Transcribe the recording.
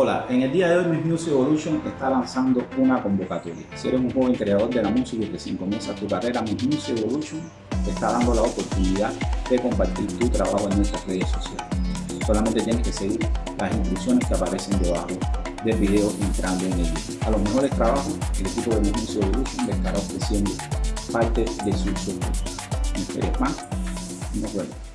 Hola, en el día de hoy Miss Music Evolution está lanzando una convocatoria. Si eres un joven creador de la música y recién comienza tu carrera, Miss Music Evolution te está dando la oportunidad de compartir tu trabajo en nuestras redes sociales. Solamente tienes que seguir las instrucciones que aparecen debajo del video entrando en el video. A los mejores trabajos, el equipo de Miss Music Evolution le estará ofreciendo parte de sus recursos. No esperes más nos vemos.